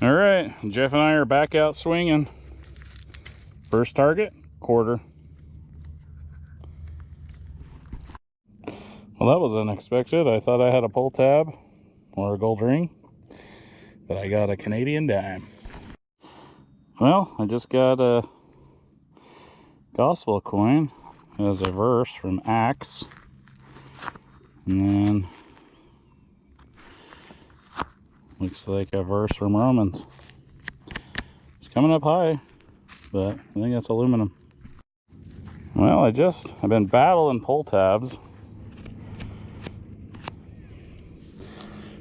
All right, Jeff and I are back out swinging. First target, quarter. Well, that was unexpected. I thought I had a pull tab or a gold ring, but I got a Canadian dime. Well, I just got a gospel coin as a verse from Acts. And then looks like a verse from Romans. It's coming up high, but I think that's aluminum. Well, I just, I've been battling pull tabs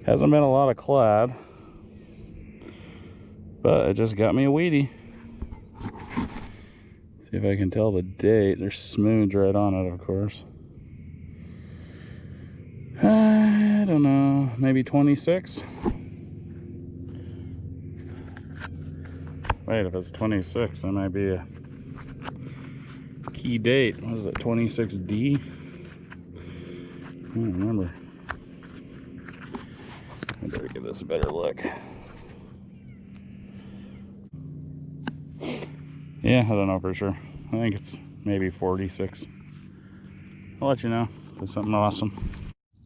Hasn't been a lot of clad, but it just got me a wheatie. See if I can tell the date. There's smooth right on it, of course. I don't know, maybe 26. Wait, if it's 26, that might be a key date. What is it, 26D? I don't remember. I better give this a better look. Yeah, I don't know for sure. I think it's maybe 46. I'll let you know if it's something awesome.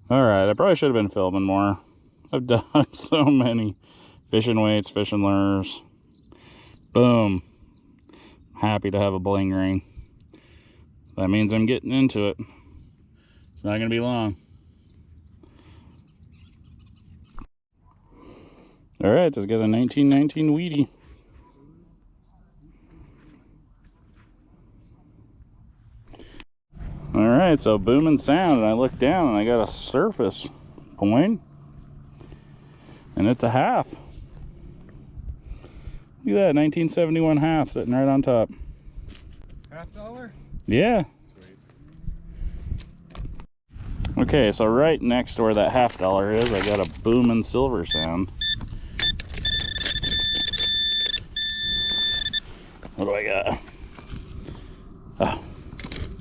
All right, I probably should have been filming more. I've done so many fishing weights, fishing lures. Boom. Happy to have a bling ring. That means I'm getting into it. It's not going to be long. All right, just got a 1919 Wheatie. All right, so booming sound, and I look down and I got a surface and it's a half. Look at that, 1971 half sitting right on top. Half dollar? Yeah. Okay, so right next to where that half dollar is, I got a booming silver sound. What do I got? Oh,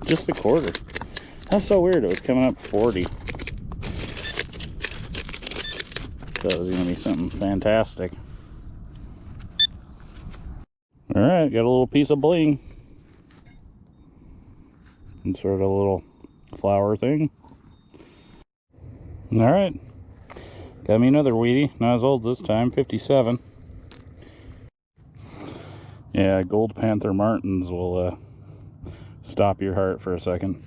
just a quarter. That's so weird. It was coming up 40. That was going to be something fantastic. All right, got a little piece of bling. Insert a little flower thing. All right, got me another wheatie, Not as old this time, 57. Yeah, Gold Panther Martins will uh, stop your heart for a second.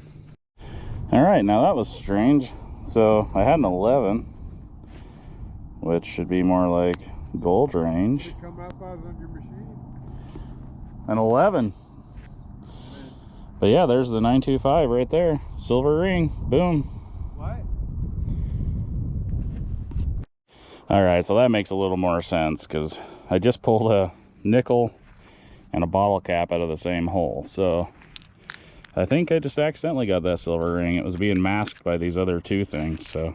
All right, now that was strange. So I had an 11, which should be more like gold range. Come up on your machine. An 11. But yeah, there's the 925 right there. Silver ring. Boom. What? All right, so that makes a little more sense because I just pulled a nickel and a bottle cap out of the same hole. So I think I just accidentally got that silver ring. It was being masked by these other two things. So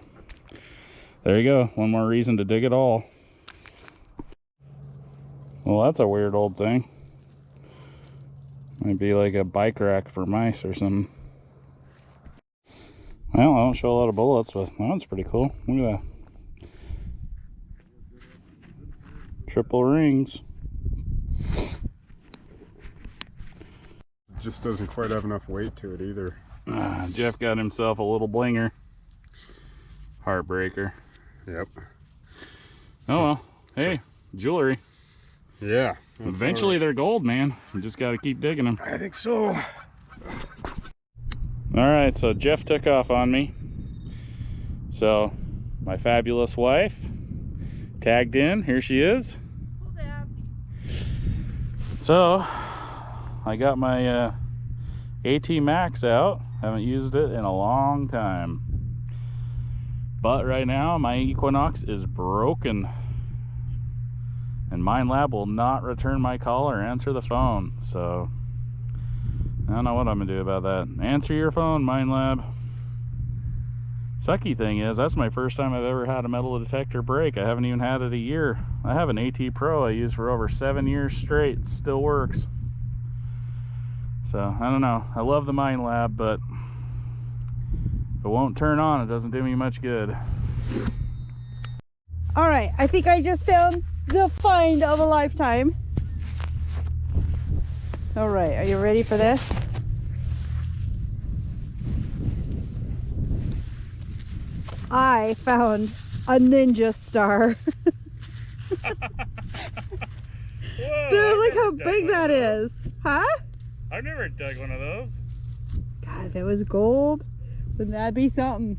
there you go. One more reason to dig it all. Well, that's a weird old thing. Might be like a bike rack for mice or something. Well, I don't show a lot of bullets, but that one's pretty cool. Look at that. Triple rings. just doesn't quite have enough weight to it either. Uh, Jeff got himself a little blinger. Heartbreaker. Yep. Oh well. Hey, jewelry. Yeah. Eventually right. they're gold, man. You just got to keep digging them. I think so. All right, so Jeff took off on me. So my fabulous wife tagged in. Here she is. So I got my uh, AT Max out. Haven't used it in a long time. But right now, my Equinox is broken. And Minelab will not return my call or answer the phone. So, I don't know what I'm going to do about that. Answer your phone, Minelab. Sucky thing is, that's my first time I've ever had a metal detector break. I haven't even had it a year. I have an AT Pro I used for over seven years straight. Still works. So, I don't know. I love the Minelab, but if it won't turn on, it doesn't do me much good. All right, I think I just found the find of a lifetime. All right, are you ready for this? I found a ninja star. Dude, look how big that is. Huh? I've never dug one of those. God, if it was gold, wouldn't that be something?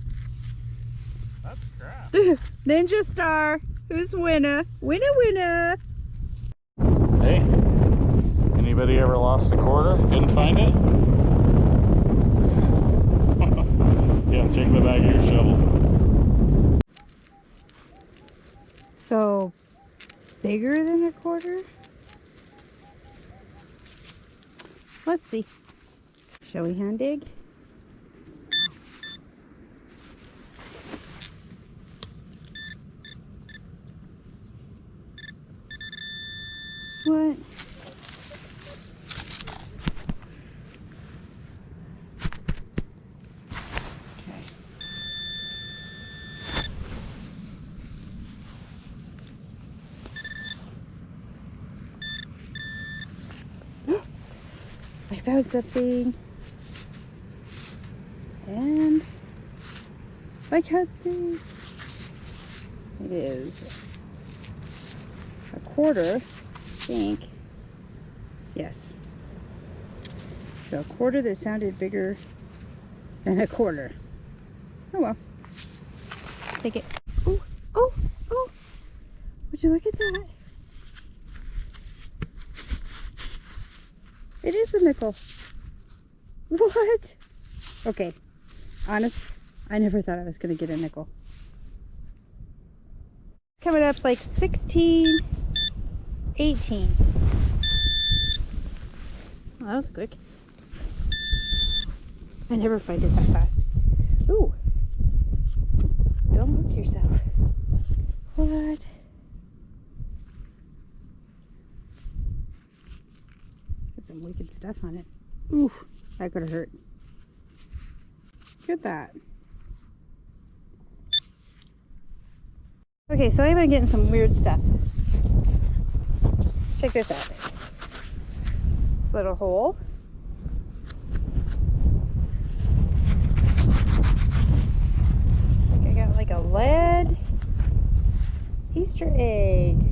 That's crap. Ninja star. Who's winner? Winner, winner. Hey, anybody ever lost a quarter? Couldn't find it? yeah, check the back of your shovel. So, bigger than a quarter? Let's see. Shall we hand dig? What? Okay. I found something. And I can't see. It is a quarter, think. Yes. So a quarter that sounded bigger than a quarter. Oh well. Take it. Oh, oh, oh. Would you look at that? It is a nickel. What? Okay. Honest, I never thought I was going to get a nickel. Coming up like 16, 18. Well, that was quick. I never find it that fast. Ooh. Don't hook yourself. What? It's got some wicked stuff on it. Oof, that could have hurt. Look at that. Okay, so I've been getting some weird stuff. Check this out. This little hole. Look, I got like a lead Easter egg.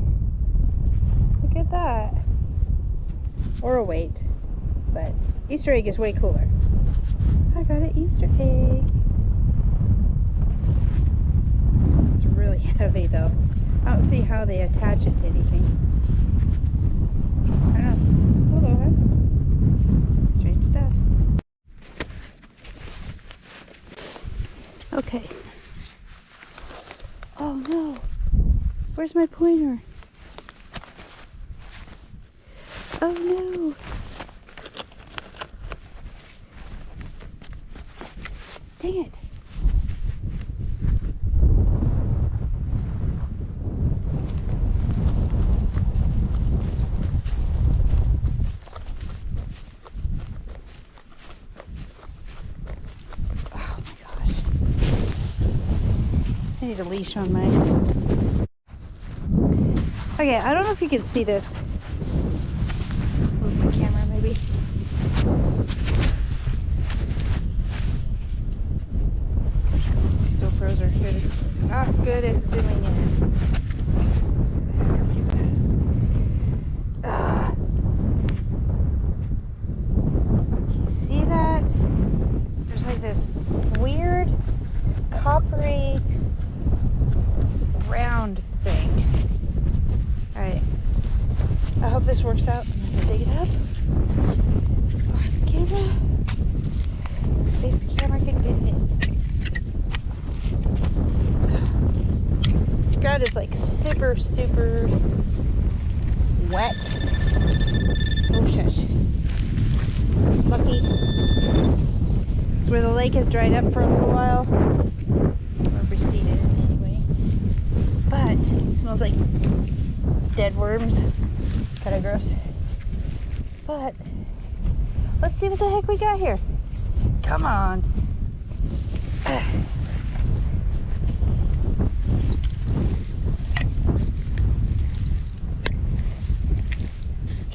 Look at that. Or a weight. But Easter egg is way cooler. I got an Easter egg. It's really heavy though. I don't see how they attach it to anything. Strange stuff. Okay. Oh no. Where's my pointer? Oh no. Dang it. Oh my gosh. I need a leash on my. Okay, I don't know if you can see this. Move my camera maybe. GoPros are good, not good at zooming in. You see that? There's like this weird coppery round thing. Alright. I hope this works out. I'm gonna dig it up. Off the camera. See if the camera can get it. This ground is like super, super wet. Oh shush. Lucky. It's where the lake has dried up for a little while. Or receded anyway. But it smells like dead worms kind of gross. But let's see what the heck we got here. Come on.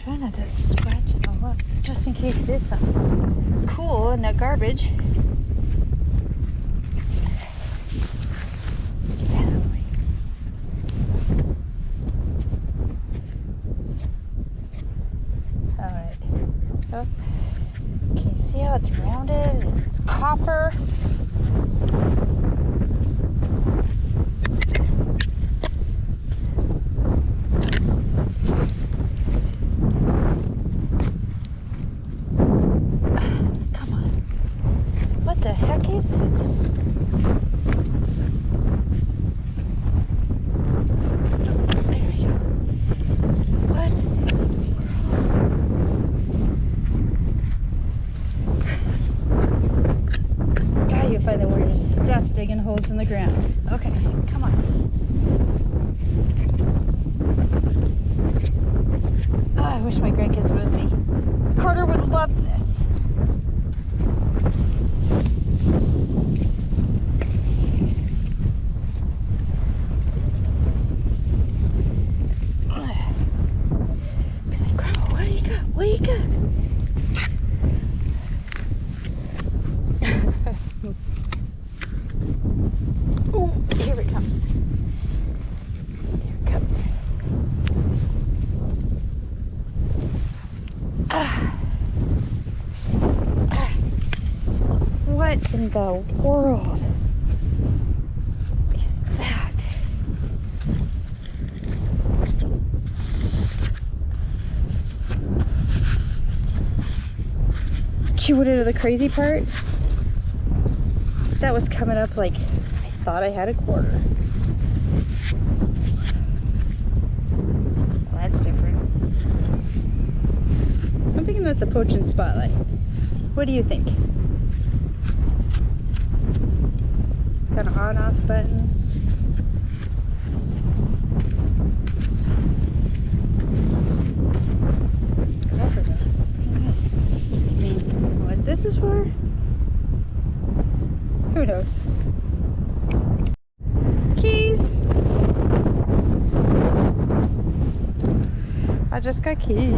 Trying not to scratch it all up just in case it is something cool in that garbage. Can you see how it's rounded? It's copper. Come on. What the heck is it? There we go. What? God, you find the weirdest stuff digging holes in the ground. Okay, come on. Oh, I wish my grandkids were with me. Carter would love this. Be like, Grandma, what do you got? What do you got? Oh, here it comes. Here it comes. Ah. Ah. What in the world is that? She would into the crazy part. That was coming up like I thought I had a quarter. Well, that's different. I'm thinking that's a poaching spotlight. What do you think? An on off button. It's covered up. I mean, what this is for? Who knows? Keys! I just got keys.